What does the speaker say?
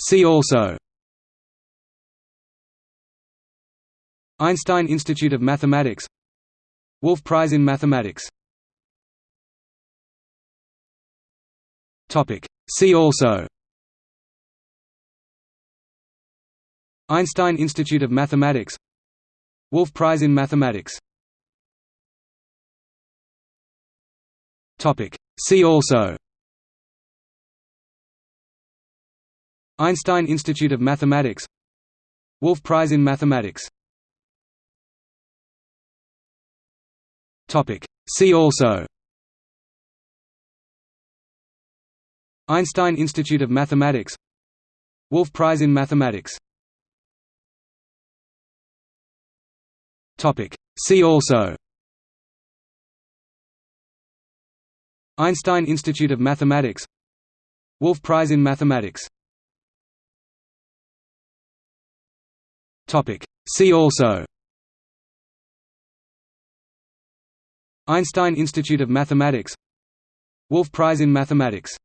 See also. Einstein Institute of Mathematics. Wolf Prize in Mathematics. Topic. See also. Einstein Institute of Mathematics. Wolf Prize in Mathematics. Topic. See also Einstein Institute of Mathematics. Wolf Prize in Mathematics. See also. Einstein Institute of Mathematics. Wolf Prize in Mathematics. See also. Einstein Institute of Mathematics. Wolf Prize in Mathematics See also. Einstein Institute of Mathematics. Wolf Prize in Mathematics